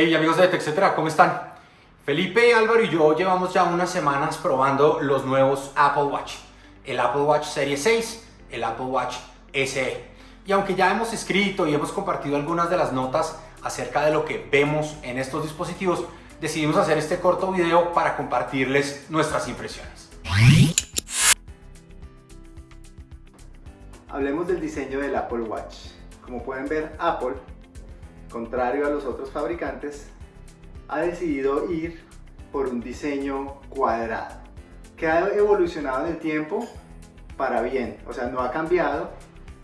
Hey amigos de TechCetera, ¿cómo están? Felipe, Álvaro y yo llevamos ya unas semanas probando los nuevos Apple Watch. El Apple Watch Serie 6, el Apple Watch SE. Y aunque ya hemos escrito y hemos compartido algunas de las notas acerca de lo que vemos en estos dispositivos, decidimos hacer este corto video para compartirles nuestras impresiones. Hablemos del diseño del Apple Watch. Como pueden ver, Apple, contrario a los otros fabricantes, ha decidido ir por un diseño cuadrado, que ha evolucionado en el tiempo para bien, o sea, no ha cambiado.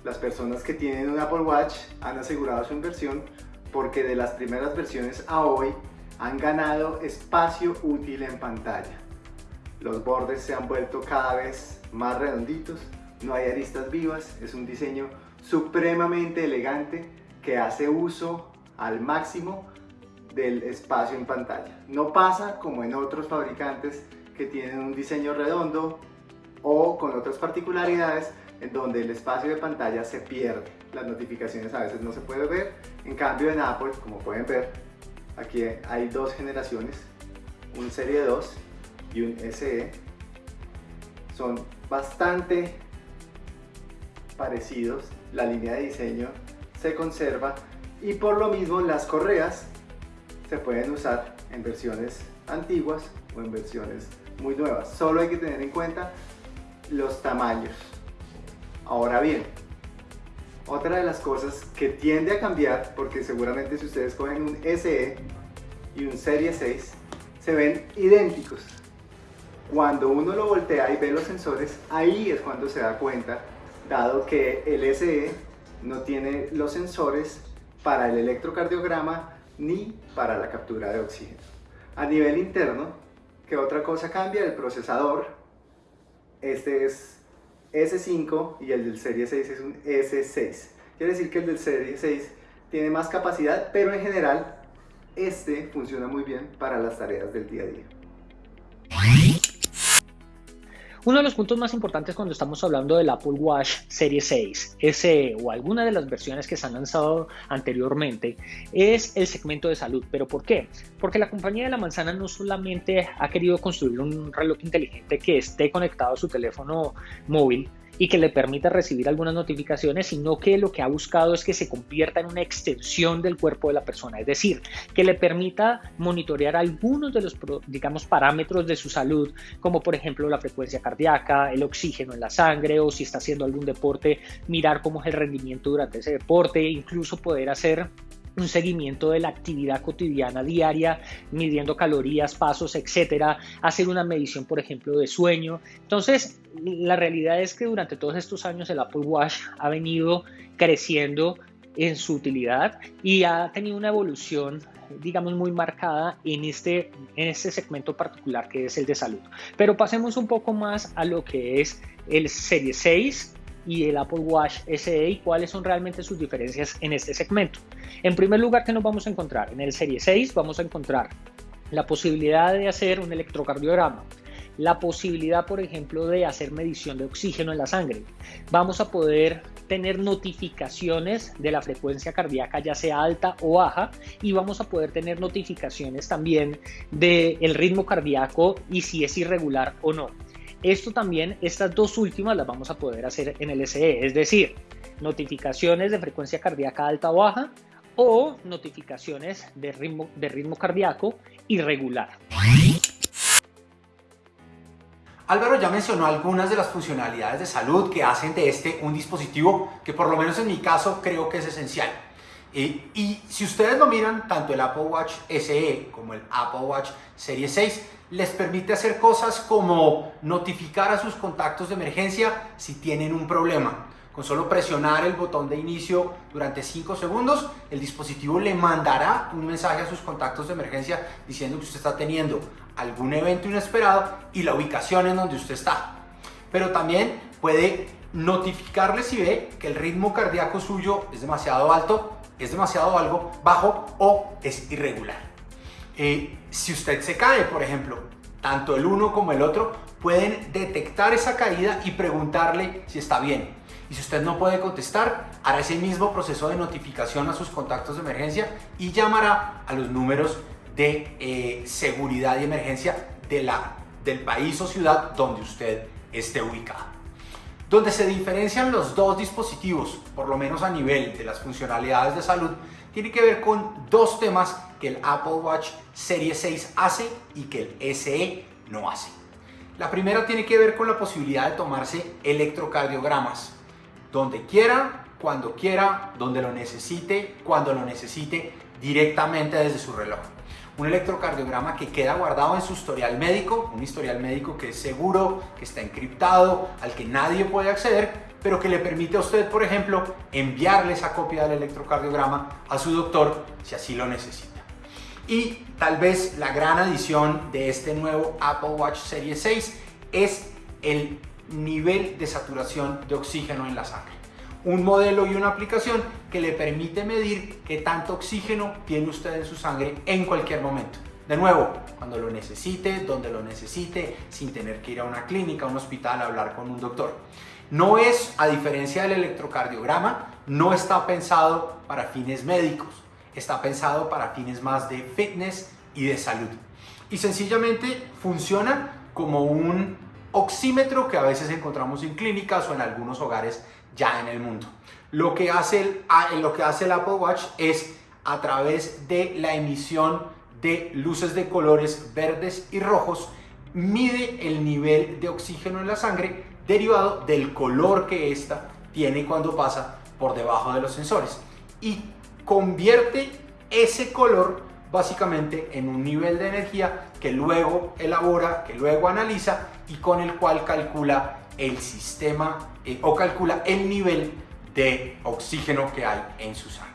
Las personas que tienen un Apple Watch han asegurado su inversión porque de las primeras versiones a hoy han ganado espacio útil en pantalla. Los bordes se han vuelto cada vez más redonditos, no hay aristas vivas, es un diseño supremamente elegante que hace uso al máximo del espacio en pantalla. No pasa como en otros fabricantes que tienen un diseño redondo o con otras particularidades en donde el espacio de pantalla se pierde. Las notificaciones a veces no se puede ver. En cambio en Apple, como pueden ver, aquí hay dos generaciones, un Serie 2 y un SE. Son bastante parecidos, la línea de diseño se conserva y por lo mismo las correas se pueden usar en versiones antiguas o en versiones muy nuevas. Solo hay que tener en cuenta los tamaños. Ahora bien, otra de las cosas que tiende a cambiar, porque seguramente si ustedes cogen un SE y un Serie 6, se ven idénticos. Cuando uno lo voltea y ve los sensores, ahí es cuando se da cuenta, dado que el SE no tiene los sensores para el electrocardiograma ni para la captura de oxígeno. A nivel interno, ¿qué otra cosa cambia? El procesador. Este es S5 y el del Serie 6 es un S6. Quiere decir que el del Serie 6 tiene más capacidad, pero en general este funciona muy bien para las tareas del día a día. Uno de los puntos más importantes cuando estamos hablando del Apple Watch Serie 6, SE o alguna de las versiones que se han lanzado anteriormente es el segmento de salud. ¿Pero por qué? Porque la compañía de la manzana no solamente ha querido construir un reloj inteligente que esté conectado a su teléfono móvil, y que le permita recibir algunas notificaciones, sino que lo que ha buscado es que se convierta en una extensión del cuerpo de la persona, es decir, que le permita monitorear algunos de los, digamos, parámetros de su salud, como por ejemplo la frecuencia cardíaca, el oxígeno en la sangre o si está haciendo algún deporte, mirar cómo es el rendimiento durante ese deporte, incluso poder hacer un seguimiento de la actividad cotidiana diaria, midiendo calorías, pasos, etcétera, hacer una medición, por ejemplo, de sueño. Entonces, la realidad es que durante todos estos años el Apple Watch ha venido creciendo en su utilidad y ha tenido una evolución digamos muy marcada en este, en este segmento particular que es el de salud. Pero pasemos un poco más a lo que es el Serie 6 y el Apple Watch SE y cuáles son realmente sus diferencias en este segmento. En primer lugar, ¿qué nos vamos a encontrar? En el Serie 6 vamos a encontrar la posibilidad de hacer un electrocardiograma, la posibilidad, por ejemplo, de hacer medición de oxígeno en la sangre. Vamos a poder tener notificaciones de la frecuencia cardíaca, ya sea alta o baja, y vamos a poder tener notificaciones también del el ritmo cardíaco y si es irregular o no. Esto también, estas dos últimas las vamos a poder hacer en el SE, es decir, notificaciones de frecuencia cardíaca alta o baja o notificaciones de ritmo, de ritmo cardíaco irregular. Álvaro ya mencionó algunas de las funcionalidades de salud que hacen de este un dispositivo que por lo menos en mi caso creo que es esencial. Eh, y si ustedes lo miran, tanto el Apple Watch SE como el Apple Watch Serie 6 les permite hacer cosas como notificar a sus contactos de emergencia si tienen un problema. Con solo presionar el botón de inicio durante 5 segundos, el dispositivo le mandará un mensaje a sus contactos de emergencia diciendo que usted está teniendo algún evento inesperado y la ubicación en donde usted está. Pero también puede notificarle si ve que el ritmo cardíaco suyo es demasiado alto, es demasiado algo bajo o es irregular. Eh, si usted se cae, por ejemplo, tanto el uno como el otro pueden detectar esa caída y preguntarle si está bien. Y si usted no puede contestar, hará ese mismo proceso de notificación a sus contactos de emergencia y llamará a los números de eh, seguridad y emergencia de la, del país o ciudad donde usted esté ubicado. Donde se diferencian los dos dispositivos, por lo menos a nivel de las funcionalidades de salud, tiene que ver con dos temas que el Apple Watch Serie 6 hace y que el SE no hace. La primera tiene que ver con la posibilidad de tomarse electrocardiogramas donde quiera, cuando quiera, donde lo necesite, cuando lo necesite, directamente desde su reloj. Un electrocardiograma que queda guardado en su historial médico, un historial médico que es seguro, que está encriptado, al que nadie puede acceder, pero que le permite a usted, por ejemplo, enviarle esa copia del electrocardiograma a su doctor si así lo necesita. Y tal vez la gran adición de este nuevo Apple Watch Series 6 es el nivel de saturación de oxígeno en la sangre. Un modelo y una aplicación que le permite medir qué tanto oxígeno tiene usted en su sangre en cualquier momento. De nuevo, cuando lo necesite, donde lo necesite, sin tener que ir a una clínica, a un hospital a hablar con un doctor. No es, a diferencia del electrocardiograma, no está pensado para fines médicos, está pensado para fines más de fitness y de salud. Y sencillamente funciona como un oxímetro que a veces encontramos en clínicas o en algunos hogares ya en el mundo. Lo que hace el, lo que hace el Apple Watch es a través de la emisión de luces de colores verdes y rojos, mide el nivel de oxígeno en la sangre derivado del color que ésta tiene cuando pasa por debajo de los sensores y convierte ese color básicamente en un nivel de energía que luego elabora, que luego analiza y con el cual calcula el sistema eh, o calcula el nivel de oxígeno que hay en su sangre.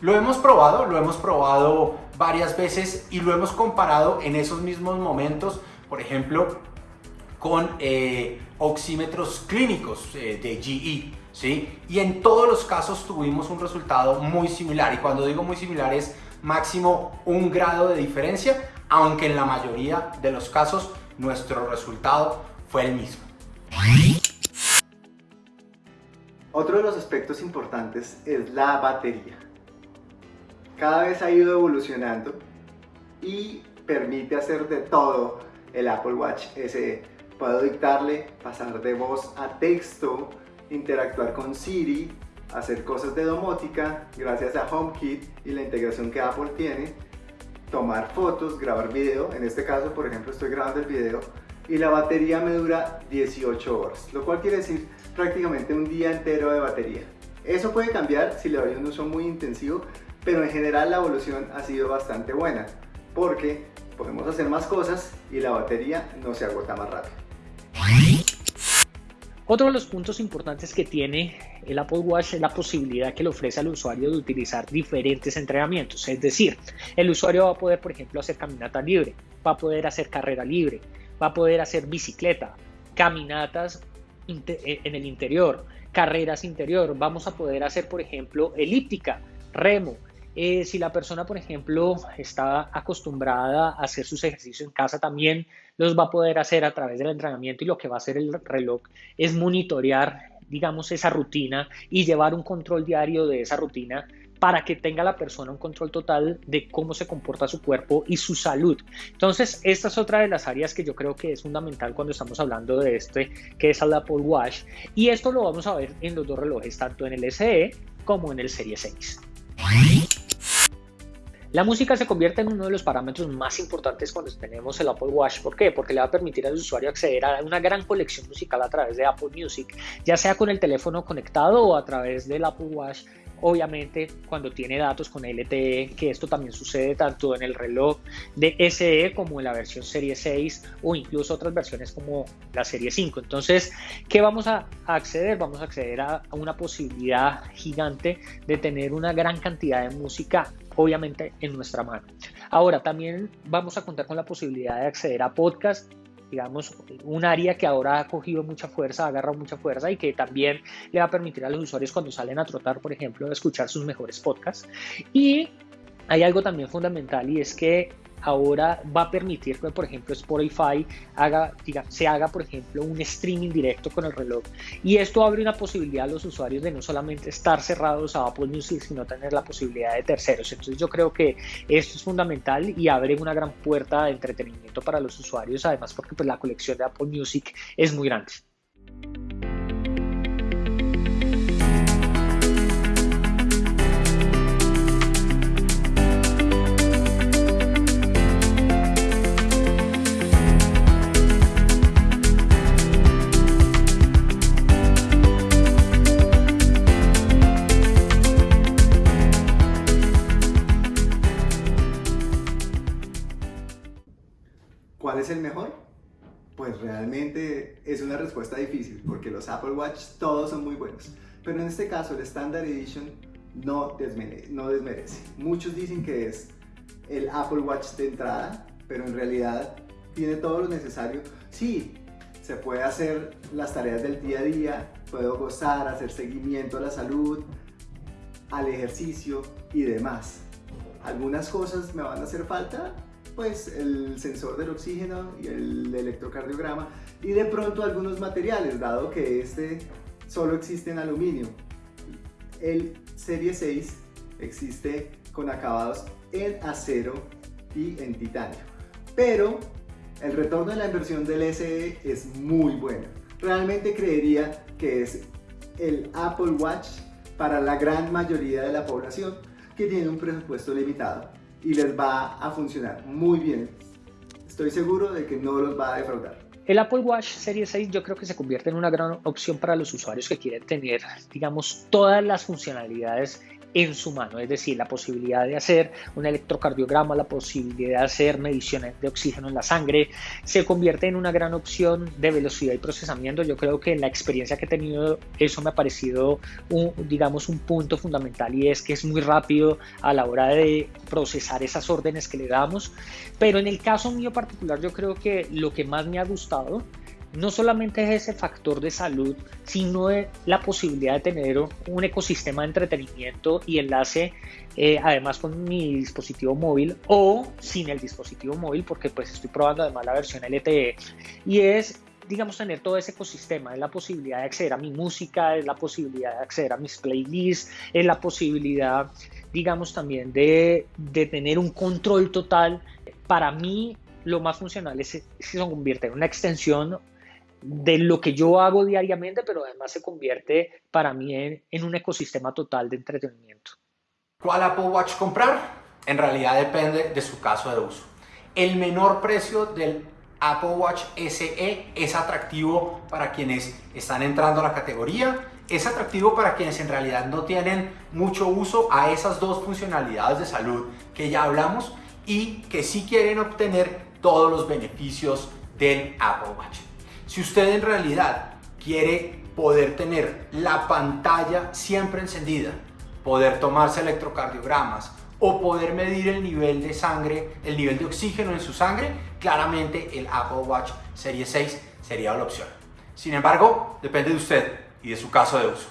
Lo hemos probado, lo hemos probado varias veces y lo hemos comparado en esos mismos momentos, por ejemplo, con eh, oxímetros clínicos eh, de GE. ¿sí? Y en todos los casos tuvimos un resultado muy similar. Y cuando digo muy similar es máximo un grado de diferencia, aunque en la mayoría de los casos nuestro resultado fue el mismo. Otro de los aspectos importantes es la batería. Cada vez ha ido evolucionando y permite hacer de todo el Apple Watch SE. Puedo dictarle, pasar de voz a texto, interactuar con Siri, hacer cosas de domótica gracias a HomeKit y la integración que Apple tiene, tomar fotos, grabar video, en este caso por ejemplo estoy grabando el video y la batería me dura 18 horas, lo cual quiere decir prácticamente un día entero de batería. Eso puede cambiar si le doy un uso muy intensivo, pero en general la evolución ha sido bastante buena porque podemos hacer más cosas y la batería no se agota más rápido. Otro de los puntos importantes que tiene el Apple Watch es la posibilidad que le ofrece al usuario de utilizar diferentes entrenamientos. Es decir, el usuario va a poder, por ejemplo, hacer caminata libre, va a poder hacer carrera libre, va a poder hacer bicicleta, caminatas eh, en el interior, carreras interior, vamos a poder hacer, por ejemplo, elíptica, remo, eh, si la persona, por ejemplo, está acostumbrada a hacer sus ejercicios en casa, también los va a poder hacer a través del entrenamiento y lo que va a hacer el reloj es monitorear, digamos, esa rutina y llevar un control diario de esa rutina para que tenga la persona un control total de cómo se comporta su cuerpo y su salud. Entonces, esta es otra de las áreas que yo creo que es fundamental cuando estamos hablando de este, que es el Apple Watch. Y esto lo vamos a ver en los dos relojes, tanto en el SE como en el Serie 6. La música se convierte en uno de los parámetros más importantes cuando tenemos el Apple Watch. ¿Por qué? Porque le va a permitir al usuario acceder a una gran colección musical a través de Apple Music, ya sea con el teléfono conectado o a través del Apple Watch obviamente cuando tiene datos con LTE, que esto también sucede tanto en el reloj de SE como en la versión serie 6 o incluso otras versiones como la serie 5. Entonces, ¿qué vamos a acceder? Vamos a acceder a una posibilidad gigante de tener una gran cantidad de música obviamente en nuestra mano. Ahora también vamos a contar con la posibilidad de acceder a podcast digamos, un área que ahora ha cogido mucha fuerza, ha agarrado mucha fuerza y que también le va a permitir a los usuarios cuando salen a trotar, por ejemplo, escuchar sus mejores podcasts. Y hay algo también fundamental y es que ahora va a permitir que, por ejemplo, Spotify haga, diga, se haga, por ejemplo, un streaming directo con el reloj. Y esto abre una posibilidad a los usuarios de no solamente estar cerrados a Apple Music, sino tener la posibilidad de terceros. Entonces yo creo que esto es fundamental y abre una gran puerta de entretenimiento para los usuarios, además porque pues, la colección de Apple Music es muy grande. El mejor? Pues realmente es una respuesta difícil porque los Apple Watch todos son muy buenos. Pero en este caso el Standard Edition no, desmerece, no desmerece. Muchos dicen que es el Apple Watch de entrada, pero en realidad tiene todo lo necesario. Sí, se puede hacer las tareas del día a día, puedo gozar, hacer seguimiento a la salud, al ejercicio y demás. Algunas cosas me van a hacer falta, pues el sensor del oxígeno y el electrocardiograma y de pronto algunos materiales, dado que este solo existe en aluminio. El Serie 6 existe con acabados en acero y en titanio. Pero el retorno de la inversión del SE es muy bueno. Realmente creería que es el Apple Watch para la gran mayoría de la población que tiene un presupuesto limitado y les va a funcionar muy bien. Estoy seguro de que no los va a defraudar. El Apple Watch Series 6 yo creo que se convierte en una gran opción para los usuarios que quieren tener, digamos, todas las funcionalidades en su mano, es decir, la posibilidad de hacer un electrocardiograma, la posibilidad de hacer mediciones de oxígeno en la sangre, se convierte en una gran opción de velocidad y procesamiento. Yo creo que en la experiencia que he tenido eso me ha parecido, un, digamos, un punto fundamental y es que es muy rápido a la hora de procesar esas órdenes que le damos. Pero en el caso mío particular, yo creo que lo que más me ha gustado no solamente es ese factor de salud, sino la posibilidad de tener un ecosistema de entretenimiento y enlace eh, además con mi dispositivo móvil o sin el dispositivo móvil porque pues estoy probando además la versión LTE y es digamos tener todo ese ecosistema, es la posibilidad de acceder a mi música, es la posibilidad de acceder a mis playlists, es la posibilidad digamos también de, de tener un control total. Para mí lo más funcional es, si se convierte en una extensión de lo que yo hago diariamente, pero además se convierte para mí en, un ecosistema total de entretenimiento. ¿Cuál Apple Watch comprar? En realidad depende de su caso de uso. El menor precio del Apple Watch SE es atractivo para quienes están entrando a la categoría, es atractivo para quienes en realidad no tienen mucho uso a esas dos funcionalidades de salud que ya hablamos y que sí quieren obtener todos los beneficios del Apple Watch. Si usted en realidad quiere poder tener la pantalla siempre encendida, poder tomarse electrocardiogramas o poder medir el nivel de sangre, el nivel de oxígeno en su sangre, claramente el Apple Watch Serie 6 sería la opción. Sin embargo, depende de usted y de su caso de uso.